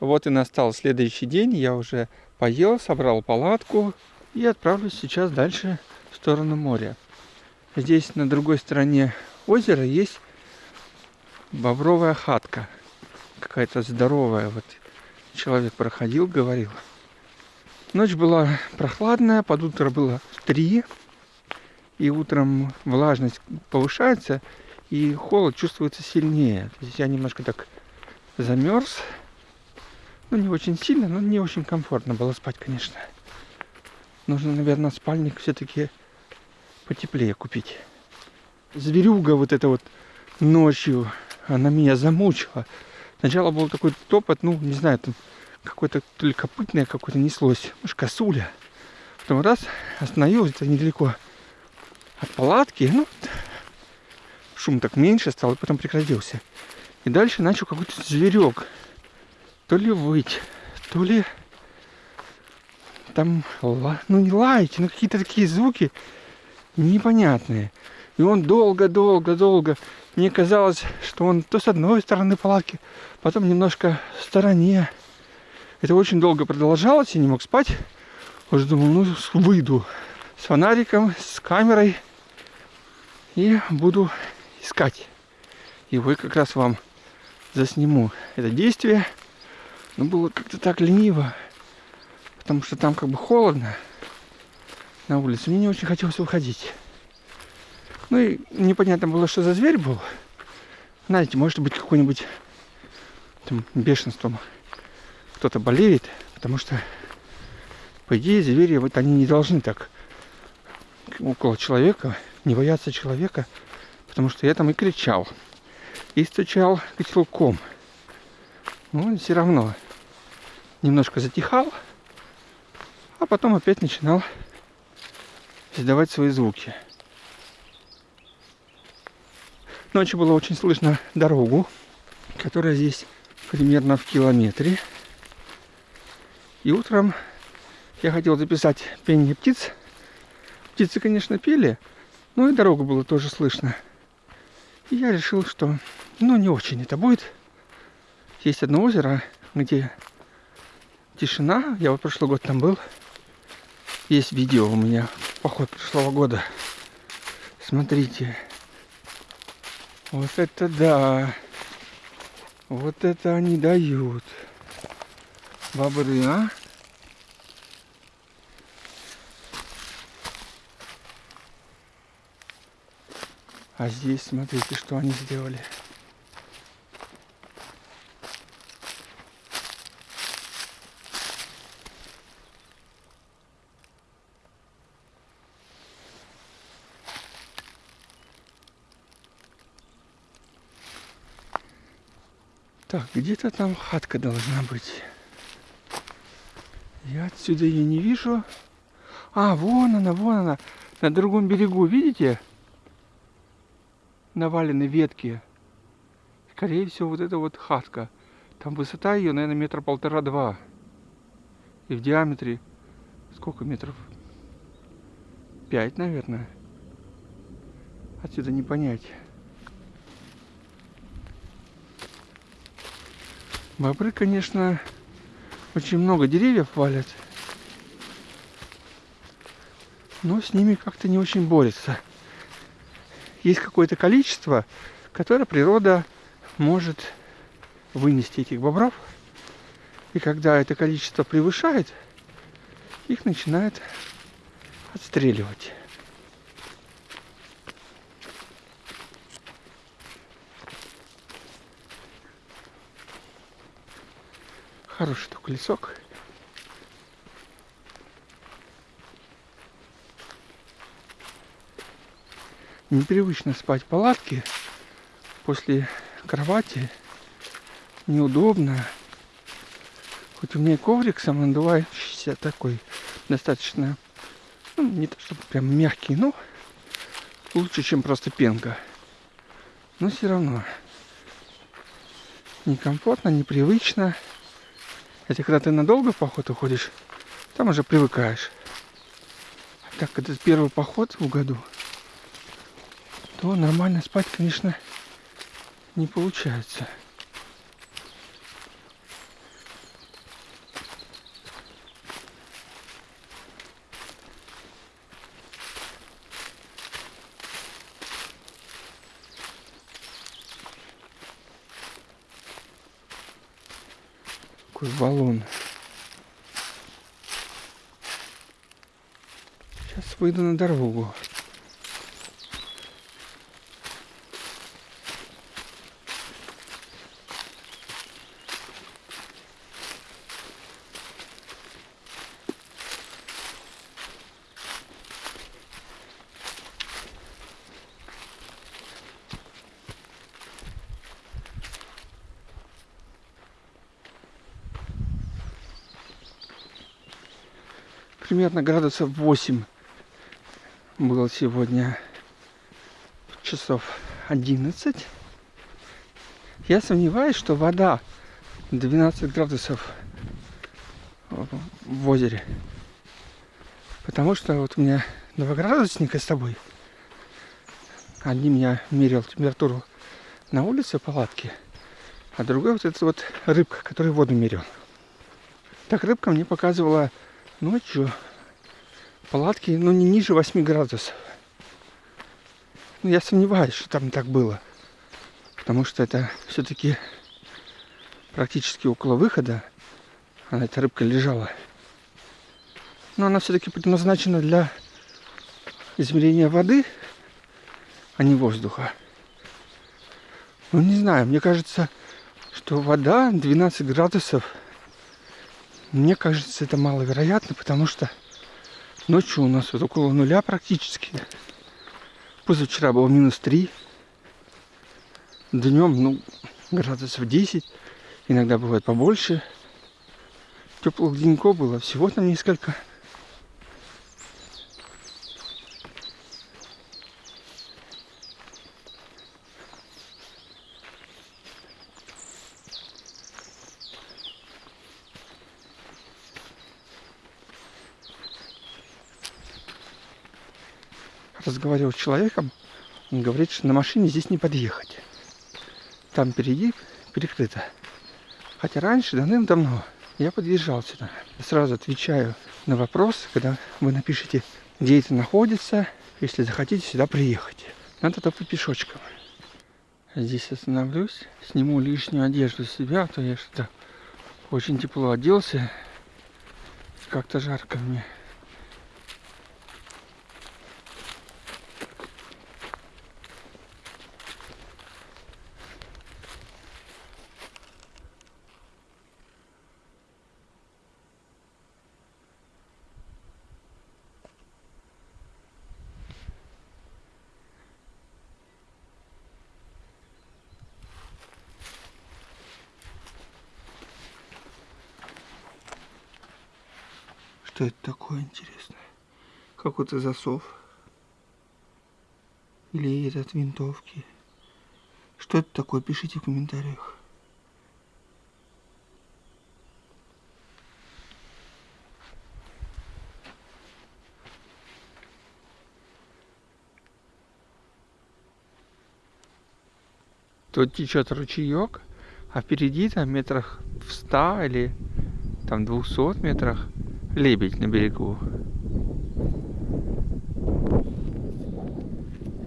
Вот и настал следующий день. Я уже поел, собрал палатку и отправлюсь сейчас дальше в сторону моря. Здесь на другой стороне озера есть бобровая хатка. Какая-то здоровая. Вот человек проходил, говорил. Ночь была прохладная, под утро было 3. И утром влажность повышается, и холод чувствуется сильнее. То есть я немножко так замерз. Ну, не очень сильно, но не очень комфортно было спать, конечно. Нужно, наверное, спальник все-таки потеплее купить. Зверюга вот эта вот ночью, она меня замучила. Сначала был такой топот, ну, не знаю, там какое-то то ли копытное какое-то неслось, может, косуля. Потом раз, остановилась это недалеко от палатки, ну, шум так меньше стал, и потом прекратился. И дальше начал какой-то зверек. То ли выть, то ли там, ну не лаять, но какие-то такие звуки непонятные. И он долго-долго-долго, мне казалось, что он то с одной стороны палатки, потом немножко в стороне. Это очень долго продолжалось, я не мог спать. Уже думал, ну выйду с фонариком, с камерой и буду искать. И вы как раз вам засниму это действие. Но было как-то так лениво, потому что там как бы холодно на улице. Мне не очень хотелось выходить. Ну и непонятно было, что за зверь был. Знаете, может быть какой-нибудь там бешенством кто-то болеет, потому что по идее звери вот они не должны так около человека, не бояться человека, потому что я там и кричал, и стучал котелком. Но все равно немножко затихал, а потом опять начинал издавать свои звуки. Ночью было очень слышно дорогу, которая здесь примерно в километре. И утром я хотел записать пение птиц. Птицы, конечно, пели, но и дорогу было тоже слышно. И я решил, что ну не очень это будет. Есть одно озеро, где тишина. Я вот прошлый год там был. Есть видео у меня, поход прошлого года. Смотрите. Вот это да. Вот это они дают. Бобры, а? А здесь смотрите, что они сделали. Так, где-то там хатка должна быть. Я отсюда ее не вижу. А, вон она, вон она. На другом берегу, видите? Навалены ветки. Скорее всего, вот это вот хатка. Там высота ее, наверное, метра полтора-два. И в диаметре сколько метров? Пять, наверное. Отсюда не понять. Бобры, конечно, очень много деревьев валят. Но с ними как-то не очень борется. Есть какое-то количество, которое природа может вынести этих бобров. И когда это количество превышает, их начинает отстреливать. Хороший такой лесок. Непривычно спать в палатке после кровати. Неудобно. Хоть у меня и коврик самонадувающийся такой, достаточно, ну, не то чтобы прям мягкий, но лучше, чем просто пенка. Но все равно некомфортно, непривычно. Хотя когда ты надолго в поход уходишь, там уже привыкаешь. А так, когда первый поход в году, то нормально спать, конечно, не получается. Такой валун. Сейчас выйду на дорогу. Примерно градусов 8 было сегодня часов 11. Я сомневаюсь, что вода 12 градусов в озере. Потому что вот у меня два градусника с тобой. Один меня мерил температуру на улице палатки, а другой вот этот вот рыбка, который воду мерил. Так рыбка мне показывала ночью палатки, ну, не ниже 8 градусов. Ну, я сомневаюсь, что там так было. Потому что это все-таки практически около выхода. Она, эта рыбка лежала. Но она все-таки предназначена для измерения воды, а не воздуха. Ну, не знаю, мне кажется, что вода 12 градусов – мне кажется, это маловероятно, потому что ночью у нас вот около нуля практически. Позавчера было минус 3. Днем, ну, градусов 10. Иногда бывает побольше. Теплых деньков было всего там несколько. Разговаривал с человеком, он говорит, что на машине здесь не подъехать. Там впереди перекрыто. Хотя раньше, давным-давно, я подъезжал сюда. Сразу отвечаю на вопрос, когда вы напишите, где это находится, если захотите сюда приехать. Надо топать пешочком. Здесь остановлюсь, сниму лишнюю одежду с себя, а то я что-то очень тепло оделся. Как-то жарко мне. Что это такое интересное? Какой-то засов. Или это от винтовки. Что это такое? Пишите в комментариях. Тут течет ручеек, а впереди там метрах в ста или там двухсот метрах лебедь на берегу.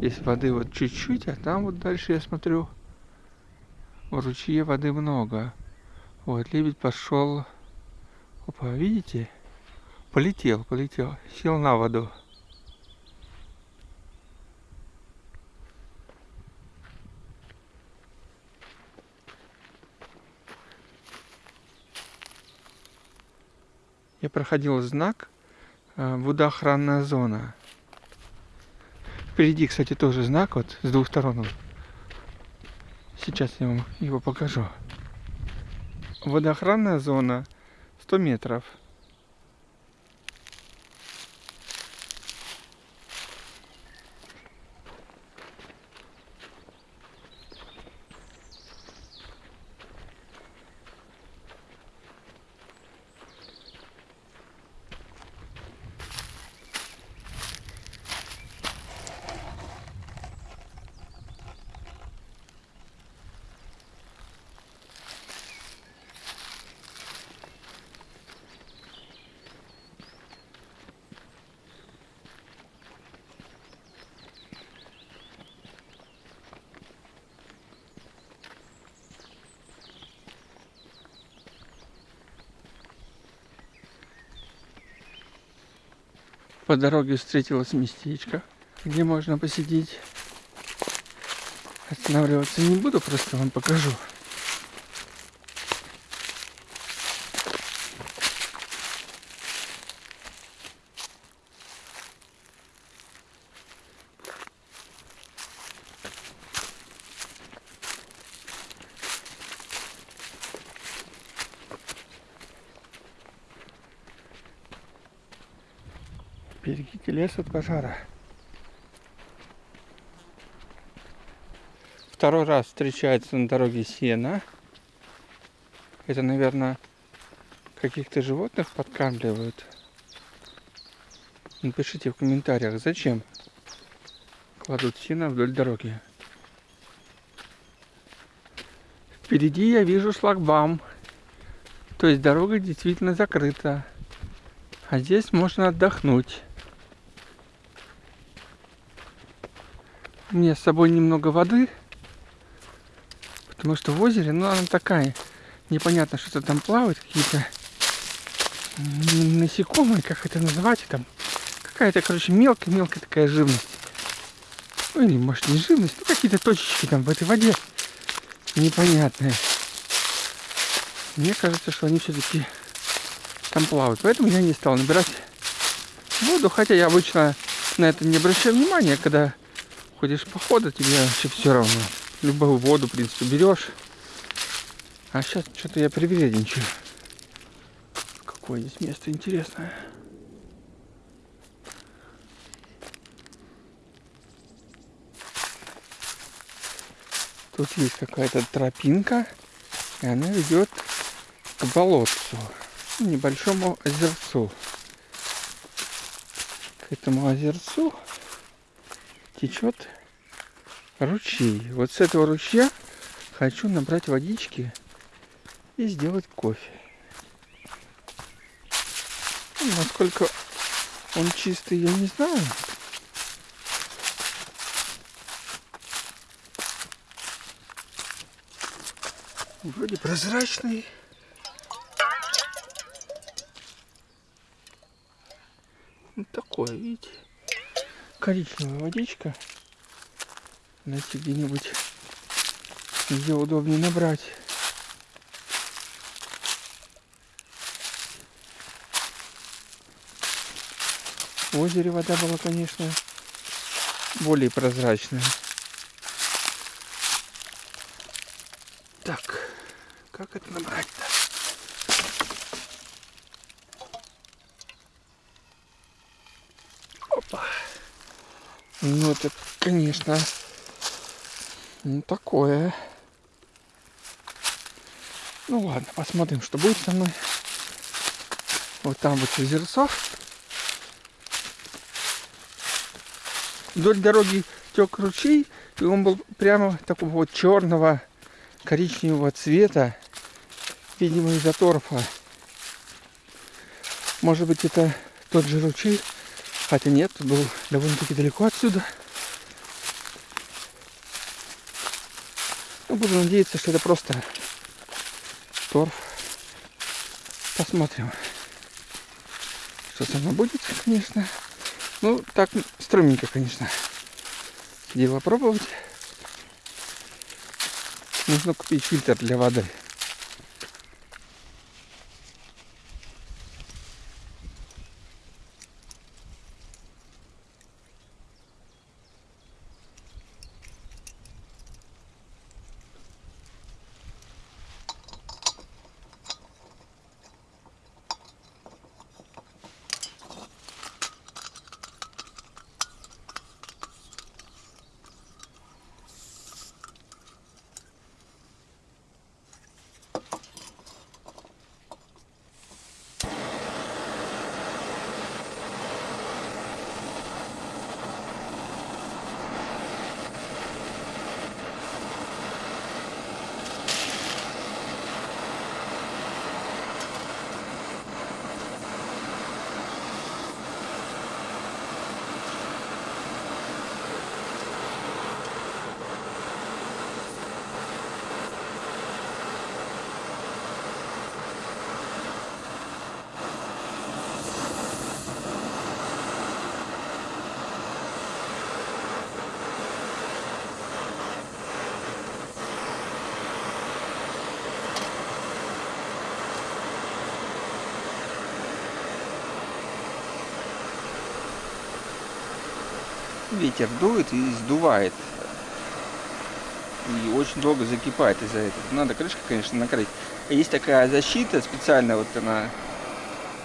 Здесь воды вот чуть-чуть, а там вот дальше я смотрю, в ручье воды много. Вот, лебедь пошел. Опа, видите? Полетел, полетел. Сел на воду. я проходил знак э, водоохранная зона. Впереди, кстати, тоже знак вот с двух сторон. Сейчас я вам его покажу. Водоохранная зона 100 метров. По дороге встретилось местечко, где можно посидеть. Останавливаться не буду, просто вам покажу. Лес от пожара. Второй раз встречается на дороге сена. Это, наверное, каких-то животных подкармливают. Напишите в комментариях, зачем кладут сено вдоль дороги. Впереди я вижу шлагбаум. То есть дорога действительно закрыта. А здесь можно отдохнуть. У меня с собой немного воды, потому что в озере, ну, она такая, непонятно, что-то там плавает, какие-то насекомые, как это называть, там какая-то, короче, мелкая-мелкая такая живность. Ну, или, может, не живность, ну, какие-то точечки там в этой воде непонятные. Мне кажется, что они все-таки там плавают. Поэтому я не стал набирать воду, хотя я обычно на это не обращаю внимания, когда ходишь похода, тебе вообще все равно. Любую воду, в принципе, берешь. А сейчас что-то я привередничаю. Какое здесь место интересное. Тут есть какая-то тропинка, и она ведет к болотцу, небольшому озерцу. К этому озерцу течет ручей. Вот с этого ручья хочу набрать водички и сделать кофе. Ну, насколько он чистый, я не знаю. Вроде прозрачный. Вот такое, видите? Коричневая водичка. Найти где-нибудь, где удобнее набрать. В озере вода была, конечно, более прозрачная. Так, как это набрать-то? Ну, это, конечно, ну, такое. Ну, ладно, посмотрим, что будет со мной. Вот там вот озерцо. Вдоль дороги тек ручей, и он был прямо такого вот черного коричневого цвета, видимо, из-за торфа. Может быть, это тот же ручей, Хотя нет, был довольно-таки далеко отсюда. Ну, буду надеяться, что это просто торф. Посмотрим, что со мной будет, конечно. Ну, так стрёмненько, конечно. Дело пробовать. Нужно купить фильтр для воды. Ветер дует и сдувает. И очень долго закипает из-за этого. Надо крышкой, конечно, накрыть. Есть такая защита специальная, вот она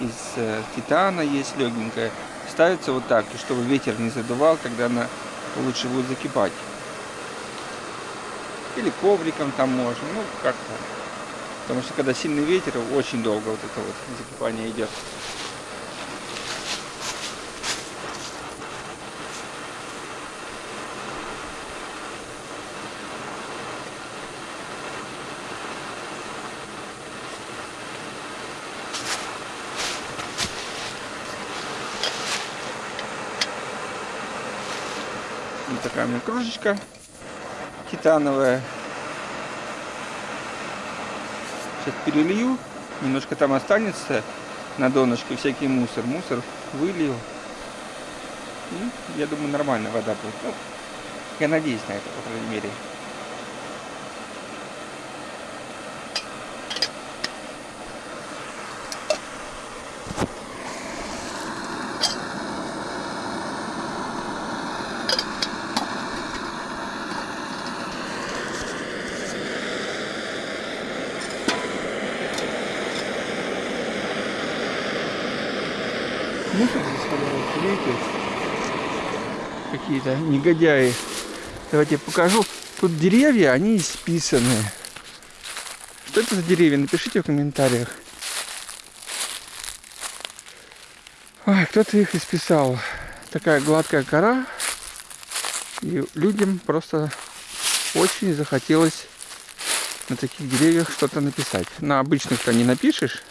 из э, титана есть легенькая. Ставится вот так, чтобы ветер не задувал, когда она лучше будет закипать. Или ковриком там можно, ну как-то. Потому что когда сильный ветер, очень долго вот это вот закипание идет. Вот такая у меня кружечка титановая. Сейчас перелью. Немножко там останется на донышке всякий мусор. Мусор вылью. И я думаю, нормально вода будет. Ну, я надеюсь на это, по крайней мере. Мусор заставляют лейкать. Какие-то негодяи. Давайте я покажу. Тут деревья, они исписаны. Что это за деревья? Напишите в комментариях. Ой, кто-то их исписал. Такая гладкая кора. И людям просто очень захотелось на таких деревьях что-то написать. На обычных-то не напишешь,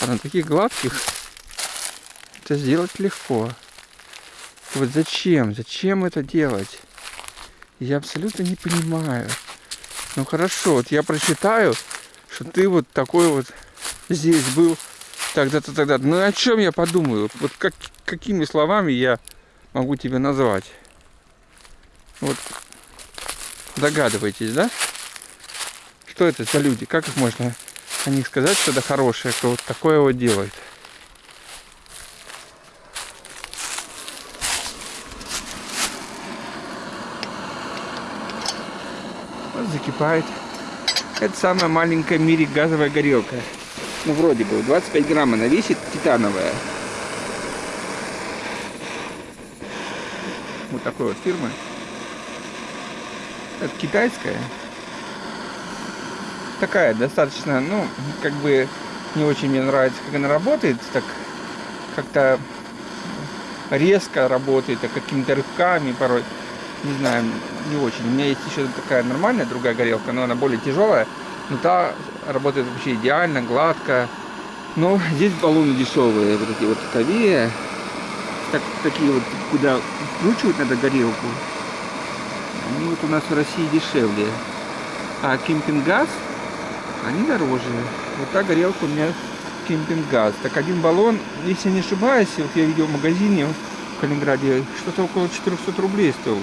а на таких гладких это сделать легко. Вот зачем? Зачем это делать? Я абсолютно не понимаю. Ну хорошо, вот я прочитаю, что ты вот такой вот здесь был тогда-то, тогда. -то. Ну о чем я подумаю? Вот как, какими словами я могу тебя назвать? Вот догадываетесь, да? Что это за люди? Как их можно о них сказать что-то хорошее, кто вот такое вот делает? Закипает. Это самая маленькая в мире газовая горелка. Ну, вроде бы, 25 грамм она весит, титановая. Вот такой вот фирмы. Это китайская. Такая достаточно, ну, как бы не очень мне нравится, как она работает. Так как-то резко работает, а какими-то рывками порой не знаю, не очень. У меня есть еще такая нормальная другая горелка, но она более тяжелая. Но та работает вообще идеально, гладко. Но здесь баллоны дешевые, вот эти вот таковые. Так, такие вот, куда вкручивать надо горелку. Они вот у нас в России дешевле. А кемпинг-газ, они дороже. Вот та горелка у меня кемпинг-газ. Так один баллон, если не ошибаюсь, вот я видел в магазине в Калининграде, что-то около 400 рублей стоил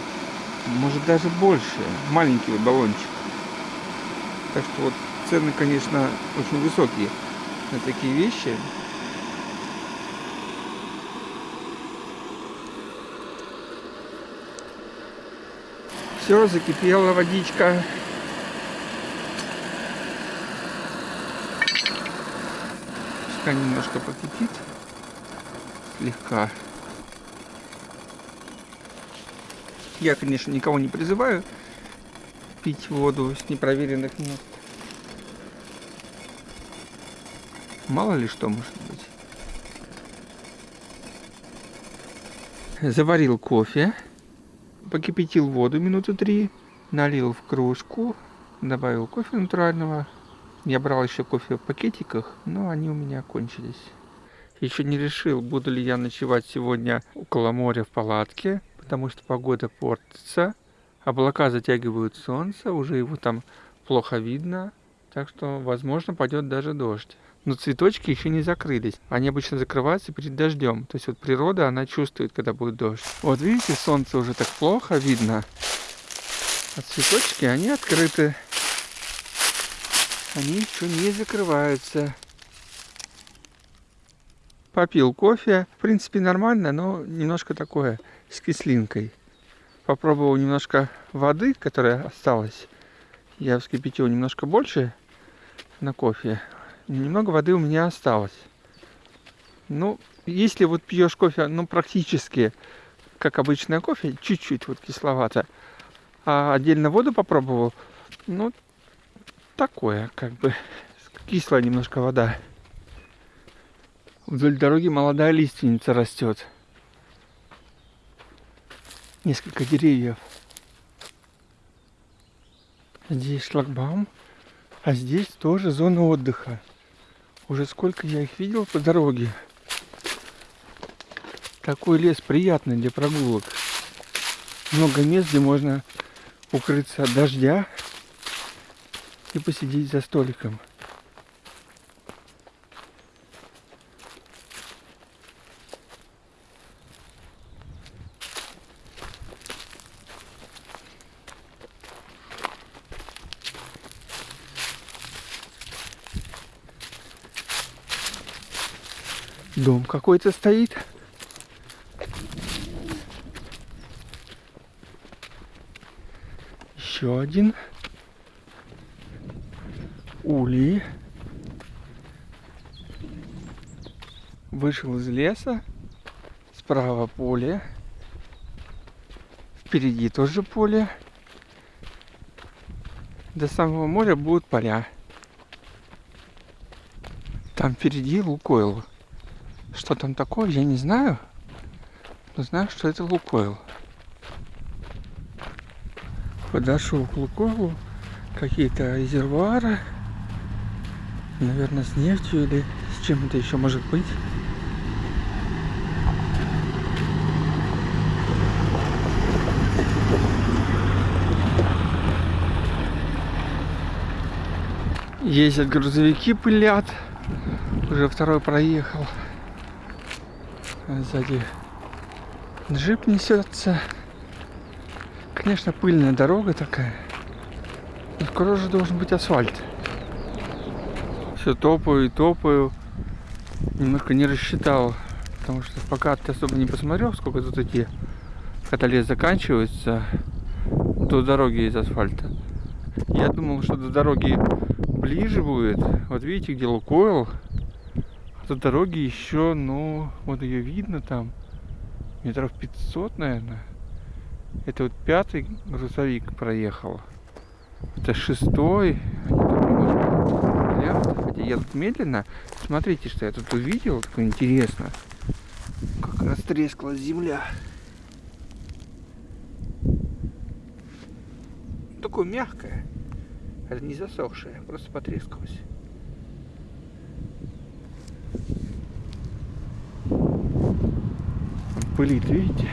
может даже больше. Маленький вот баллончик. Так что вот цены, конечно, очень высокие на такие вещи. Все, закипела водичка. Пускай немножко покипит. Слегка. Я, конечно, никого не призываю пить воду с непроверенных мест. Мало ли что может быть. Заварил кофе, покипятил воду минуты три, налил в кружку, добавил кофе натурального. Я брал еще кофе в пакетиках, но они у меня кончились. Еще не решил, буду ли я ночевать сегодня около моря в палатке потому что погода портится, облака затягивают солнце, уже его там плохо видно, так что, возможно, пойдет даже дождь. Но цветочки еще не закрылись. Они обычно закрываются перед дождем. То есть вот природа, она чувствует, когда будет дождь. Вот видите, солнце уже так плохо видно. А цветочки, они открыты. Они еще не закрываются. Попил кофе. В принципе, нормально, но немножко такое с кислинкой. попробовал немножко воды, которая осталась. Я вскипятил немножко больше на кофе. Немного воды у меня осталось. Ну, если вот пьешь кофе, ну, практически как обычное кофе, чуть-чуть вот кисловато, а отдельно воду попробовал, ну, такое, как бы, кислая немножко вода. Вдоль дороги молодая лиственница растет. Несколько деревьев. Здесь шлагбаум, а здесь тоже зона отдыха. Уже сколько я их видел по дороге. Такой лес приятный для прогулок. Много мест, где можно укрыться от дождя и посидеть за столиком. Дом какой-то стоит. Еще один. Ули. Вышел из леса. Справа поле. Впереди тоже поле. До самого моря будут поля. Там впереди Лукойл. Что там такое, я не знаю. Но знаю, что это Лукойл. Подошел к Лукойлу. Какие-то резервуары. Наверное, с нефтью или с чем это еще может быть. Ездят грузовики, пылят. Уже второй проехал. Сзади джип несется. Конечно, пыльная дорога такая. Но скоро же должен быть асфальт. Все топаю и топаю. Немножко не рассчитал. Потому что пока ты особо не посмотрел, сколько тут идти. Когда лес заканчивается, до дороги из асфальта. Я думал, что до дороги ближе будет. Вот видите, где Лукойл до дороги еще, ну, вот ее видно там, метров 500, наверное. Это вот пятый грузовик проехал. Это шестой. Хотя тут медленно. Смотрите, что я тут увидел. Такое интересно. Как растрескалась земля. Такое мягкое. Это не засохшее, просто потрескалось. Пылит, видите?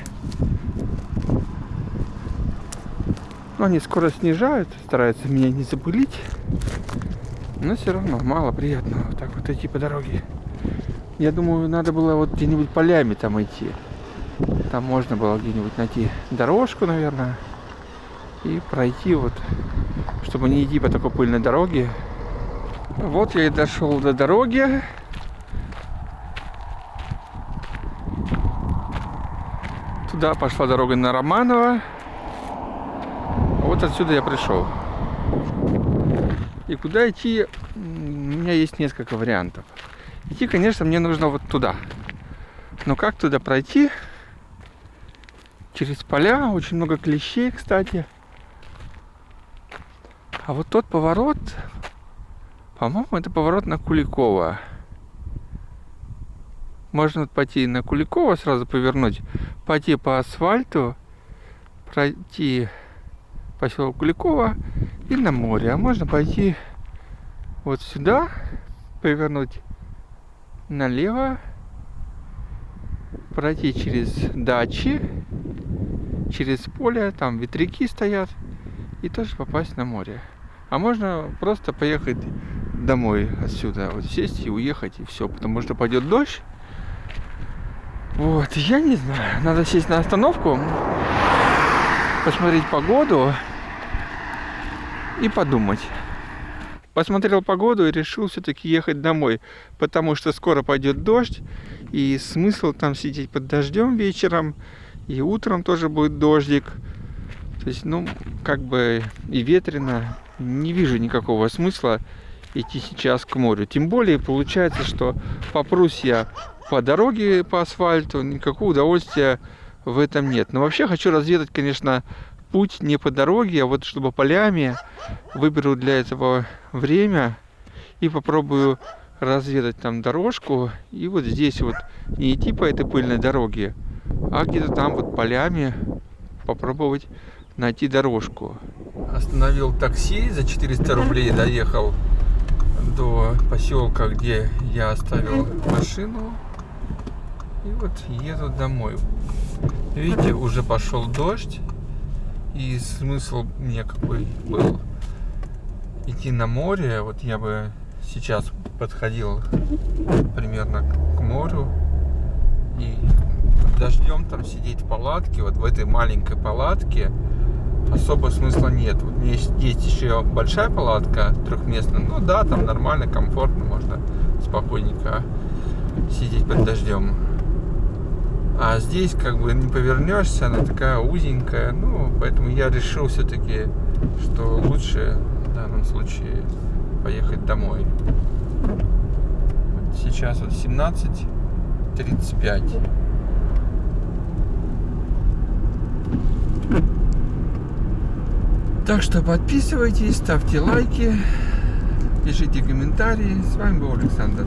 Но они скоро снижают, стараются меня не запылить. Но все равно мало приятного так вот идти по дороге. Я думаю, надо было вот где-нибудь полями там идти. Там можно было где-нибудь найти дорожку, наверное. И пройти вот, чтобы не идти по такой пыльной дороге. Вот я и дошел до дороги. Туда пошла дорога на Романова. Вот отсюда я пришел. И куда идти, у меня есть несколько вариантов. Идти, конечно, мне нужно вот туда. Но как туда пройти? Через поля, очень много клещей, кстати. А вот тот поворот, по-моему, это поворот на Куликова. Можно пойти на Куликова, сразу повернуть, пойти по асфальту, пройти поселок Куликова и на море. А можно пойти вот сюда, повернуть налево, пройти через дачи, через поле, там ветряки стоят, и тоже попасть на море. А можно просто поехать домой отсюда, вот сесть и уехать, и все, потому что пойдет дождь, вот, я не знаю. Надо сесть на остановку, посмотреть погоду и подумать. Посмотрел погоду и решил все-таки ехать домой, потому что скоро пойдет дождь, и смысл там сидеть под дождем вечером, и утром тоже будет дождик. То есть, ну, как бы и ветрено, не вижу никакого смысла идти сейчас к морю. Тем более получается, что попрусь я по дороге, по асфальту, никакого удовольствия в этом нет. Но вообще хочу разведать, конечно, путь не по дороге, а вот чтобы полями. Выберу для этого время и попробую разведать там дорожку. И вот здесь вот не идти по этой пыльной дороге, а где-то там вот полями попробовать найти дорожку. Остановил такси, за 400 рублей доехал до поселка, где я оставил машину. И вот еду домой. Видите, уже пошел дождь. И смысл мне какой был идти на море. Вот я бы сейчас подходил примерно к морю. И под дождем там сидеть в палатке, вот в этой маленькой палатке особо смысла нет. Вот у меня есть, есть еще большая палатка трехместная. Ну да, там нормально, комфортно, можно спокойненько сидеть под дождем. А здесь как бы не повернешься, она такая узенькая. Ну, поэтому я решил все-таки, что лучше в данном случае поехать домой. Сейчас вот 17.35. Так что подписывайтесь, ставьте лайки, пишите комментарии. С вами был Александр.